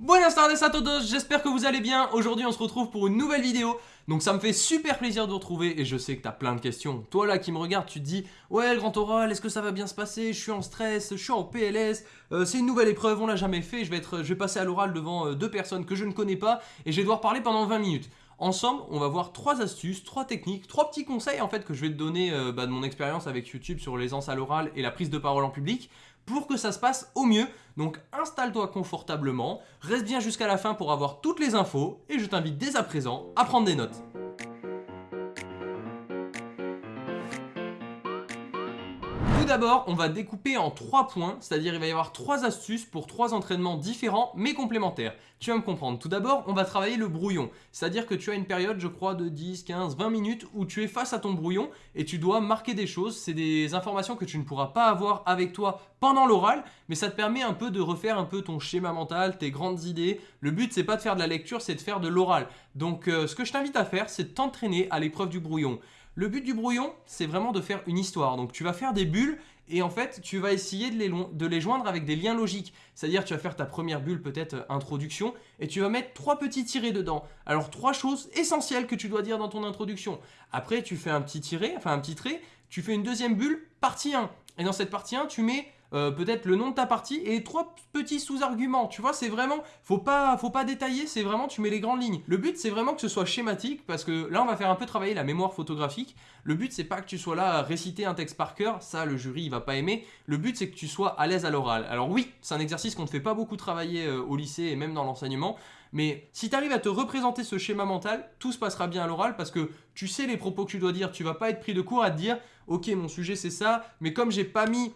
Buenas tardes a todos, j'espère que vous allez bien. Aujourd'hui on se retrouve pour une nouvelle vidéo. Donc ça me fait super plaisir de vous retrouver et je sais que t'as plein de questions. Toi là qui me regarde, tu te dis Ouais le grand oral, est-ce que ça va bien se passer? Je suis en stress, je suis en PLS, euh, c'est une nouvelle épreuve, on l'a jamais fait, je vais, être, je passer à l'oral devant euh, deux personnes que je ne connais pas et je vais devoir parler pendant 20 minutes. Ensemble, on va voir trois astuces, trois techniques, trois petits conseils en fait que je vais te donner euh, bah, de mon expérience avec YouTube sur l'aisance à l'oral et la prise de parole en public pour que ça se passe au mieux. Donc installe-toi confortablement, reste bien jusqu'à la fin pour avoir toutes les infos et je t'invite dès à présent à prendre des notes. D'abord, on va découper en trois points, c'est-à-dire il va y avoir trois astuces pour trois entraînements différents mais complémentaires. Tu vas me comprendre. Tout d'abord, on va travailler le brouillon, c'est-à-dire que tu as une période, je crois, de 10, 15, 20 minutes où tu es face à ton brouillon et tu dois marquer des choses. C'est des informations que tu ne pourras pas avoir avec toi pendant l'oral, mais ça te permet un peu de refaire un peu ton schéma mental, tes grandes idées. Le but, c'est pas de faire de la lecture, c'est de faire de l'oral. Donc, euh, ce que je t'invite à faire, c'est de t'entraîner à l'épreuve du brouillon. Le but du brouillon, c'est vraiment de faire une histoire. Donc tu vas faire des bulles et en fait, tu vas essayer de les, joindre avec des liens logiques. C'est-à-dire, tu vas faire ta première bulle, peut-être euh, introduction, et tu vas mettre trois petits tirés dedans. Alors, trois choses essentielles que tu dois dire dans ton introduction. Après, tu fais un petit tiré, enfin un petit trait, tu fais une deuxième bulle, partie 1. Et dans cette partie 1, tu mets euh, peut-être le nom de ta partie et trois petits sous-arguments. Tu vois, c'est vraiment, faut pas, faut pas détailler, c'est vraiment, tu mets les grandes lignes. Le but, c'est vraiment que ce soit schématique parce que là, on va faire un peu travailler la mémoire photographique. Le but, c'est pas que tu sois là à réciter un texte par cœur, ça, le jury, il va pas aimer. Le but, c'est que tu sois à l'aise à l'oral. Alors oui, c'est un exercice qu'on ne fait pas beaucoup travailler euh, au lycée et même dans l'enseignement. Mais si tu arrives à te représenter ce schéma mental, tout se passera bien à l'oral parce que tu sais les propos que tu dois dire. Tu vas pas être pris de court à te dire, ok, mon sujet c'est ça, mais comme j'ai pas mis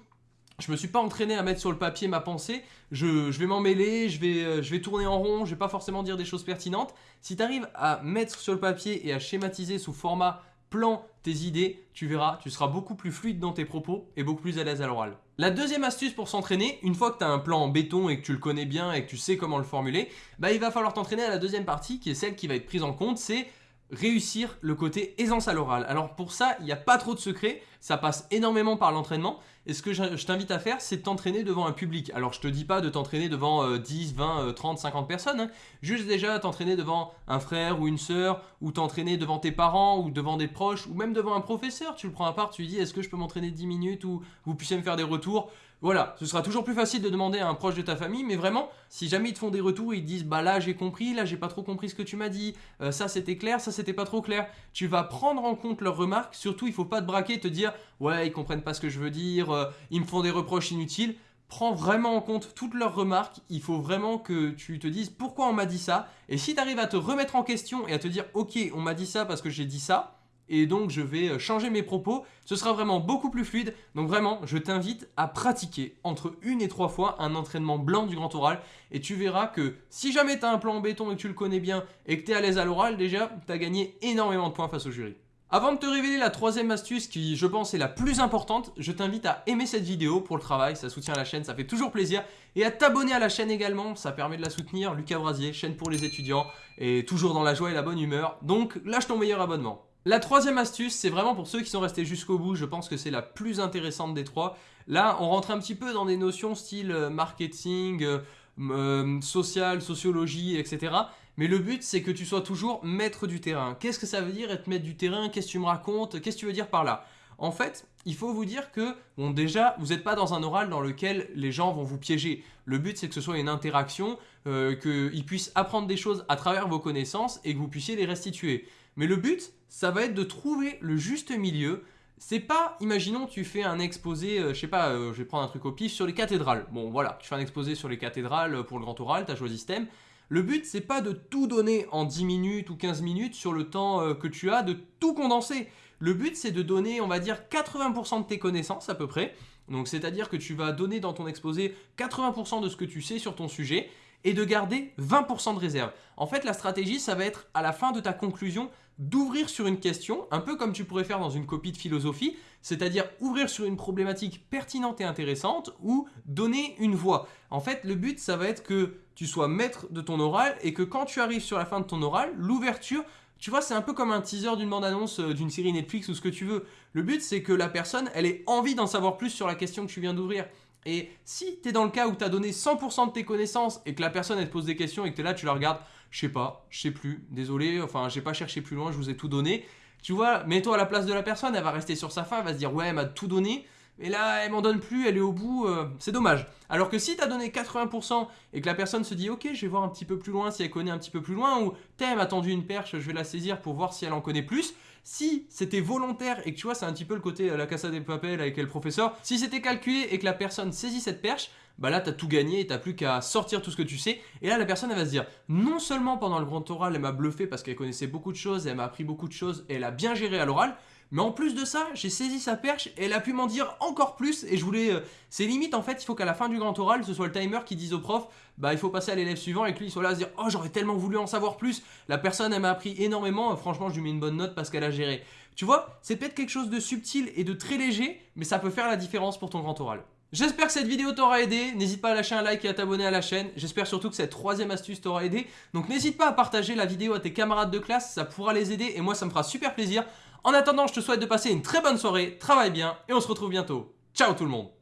je me suis pas entraîné à mettre sur le papier ma pensée, je, vais m'en mêler, je vais, euh, je vais tourner en rond, je vais pas forcément dire des choses pertinentes. Si tu arrives à mettre sur le papier et à schématiser sous format plan tes idées, tu verras, tu seras beaucoup plus fluide dans tes propos et beaucoup plus à l'aise à l'oral. La deuxième astuce pour s'entraîner, une fois que tu as un plan en béton et que tu le connais bien et que tu sais comment le formuler, bah il va falloir t'entraîner à la deuxième partie qui est celle qui va être prise en compte, c'est réussir le côté aisance à l'oral. Alors pour ça, il n'y a pas trop de secret, ça passe énormément par l'entraînement. Et ce que je t'invite à faire, c'est de t'entraîner devant un public. Alors je te dis pas de t'entraîner devant 10, 20, 30, 50 personnes, hein. juste déjà t'entraîner devant un frère ou une sœur, ou t'entraîner devant tes parents, ou devant des proches, ou même devant un professeur. Tu le prends à part, tu lui dis est-ce que je peux m'entraîner 10 minutes, ou vous puissiez me faire des retours. Voilà, ce sera toujours plus facile de demander à un proche de ta famille, mais vraiment, si jamais ils te font des retours, ils te disent bah là j'ai compris, là j'ai pas trop compris ce que tu m'as dit, euh, ça c'était clair, ça c'était pas trop clair, tu vas prendre en compte leurs remarques, surtout il faut pas te braquer te dire ouais ils comprennent pas ce que je veux dire, euh, ils me font des reproches inutiles, prends vraiment en compte toutes leurs remarques, il faut vraiment que tu te dises pourquoi on m'a dit ça, et si tu arrives à te remettre en question et à te dire ok on m'a dit ça parce que j'ai dit ça, et donc je vais euh, changer mes propos. Ce sera vraiment beaucoup plus fluide. Donc vraiment, je t'invite à pratiquer entre une et trois fois un entraînement blanc du grand oral et tu verras que si jamais tu un plan en béton et que tu le connais bien et que tu es à l'aise à l'oral, déjà, tu as gagné énormément de points face au jury. Avant de te révéler la troisième astuce qui je pense est la plus importante, je t'invite à aimer cette vidéo pour le travail, ça soutient la chaîne, ça fait toujours plaisir, et à t'abonner à la chaîne également, ça permet de la soutenir, Lucas Brasier, chaîne pour les étudiants, et toujours dans la joie et la bonne humeur, donc lâche ton meilleur abonnement. La troisième astuce, c'est vraiment pour ceux qui sont restés jusqu'au bout, je pense que c'est la plus intéressante des trois. Là, on rentre un petit peu dans des notions style euh, marketing, euh, euh, social, sociologie, etc. Mais le but, c'est que tu sois toujours maître du terrain. Qu'est-ce que ça veut dire être maître du terrain? Qu'est-ce que tu me racontes? Qu'est-ce que tu veux dire par là? En fait, il faut vous dire que, bon déjà, vous n'êtes pas dans un oral dans lequel les gens vont vous piéger. Le but, c'est que ce soit une interaction, qu'ils puissent apprendre des choses à travers vos connaissances et que vous puissiez les restituer. Mais le but, ça va être de trouver le juste milieu. C'est pas, imaginons, tu fais un exposé, euh, je sais pas, euh, je vais prendre un truc au pif, sur les cathédrales. Bon, voilà, tu fais un exposé sur les cathédrales pour le grand oral, tu as choisi ce thème. Le but, c'est pas de tout donner en 10 minutes ou 15 minutes sur le temps euh, que tu as, de tout condenser. Le but, c'est de donner, on va dire, 80% de tes connaissances à peu près. Donc, c'est-à-dire que tu vas donner dans ton exposé 80% de ce que tu sais sur ton sujet et de garder 20% de réserve. En fait, la stratégie, ça va être à la fin de ta conclusion d'ouvrir sur une question, un peu comme tu pourrais faire dans une copie de philosophie, c'est-à-dire ouvrir sur une problématique pertinente et intéressante ou donner une voix. En fait, le but, ça va être que tu sois maître de ton oral et que quand tu arrives sur la fin de ton oral, l'ouverture, tu vois, c'est un peu comme un teaser d'une bande-annonce euh, d'une série Netflix ou ce que tu veux. Le but, c'est que la personne, elle ait envie d'en savoir plus sur la question que tu viens d'ouvrir. Et si tu es dans le cas où tu as donné 100% de tes connaissances et que la personne elle te pose des questions et que tu es là, tu la regardes, je sais pas, je sais plus, désolé, enfin j'ai pas cherché plus loin, je vous ai tout donné. Tu vois, mets-toi à la place de la personne, elle va rester sur sa fin, elle va se dire ouais, elle m'a tout donné. Et là, elle m'en donne plus, elle est au bout, euh, c'est dommage. Alors que si tu as donné 80% et que la personne se dit ok, je vais voir un petit peu plus loin si elle connaît un petit peu plus loin, ou t'aimes m'a tendu une perche, je vais la saisir pour voir si elle en connaît plus. Si c'était volontaire et que tu vois, c'est un petit peu le côté euh, la casa des papels avec le professeur, si c'était calculé et que la personne saisit cette perche, bah là t'as tout gagné et t'as plus qu'à sortir tout ce que tu sais. Et là la personne elle va se dire, non seulement pendant le grand oral elle m'a bluffé parce qu'elle connaissait beaucoup de choses, elle m'a appris beaucoup de choses et elle a bien géré à l'oral, mais en plus de ça, j'ai saisi sa perche et elle a pu m'en dire encore plus. Et je voulais. Euh, c'est limite en fait, il faut qu'à la fin du grand oral, ce soit le timer qui dise au prof bah il faut passer à l'élève suivant et que lui il soit là à se dire Oh, j'aurais tellement voulu en savoir plus. La personne, elle m'a appris énormément. Franchement, je lui mets une bonne note parce qu'elle a géré. Tu vois, c'est peut-être quelque chose de subtil et de très léger, mais ça peut faire la différence pour ton grand oral. J'espère que cette vidéo t'aura aidé, n'hésite pas à lâcher un like et à t'abonner à la chaîne, j'espère surtout que cette troisième astuce t'aura aidé, donc n'hésite pas à partager la vidéo à tes camarades de classe, ça pourra les aider et moi ça me fera super plaisir. En attendant, je te souhaite de passer une très bonne soirée, travaille bien et on se retrouve bientôt. Ciao tout le monde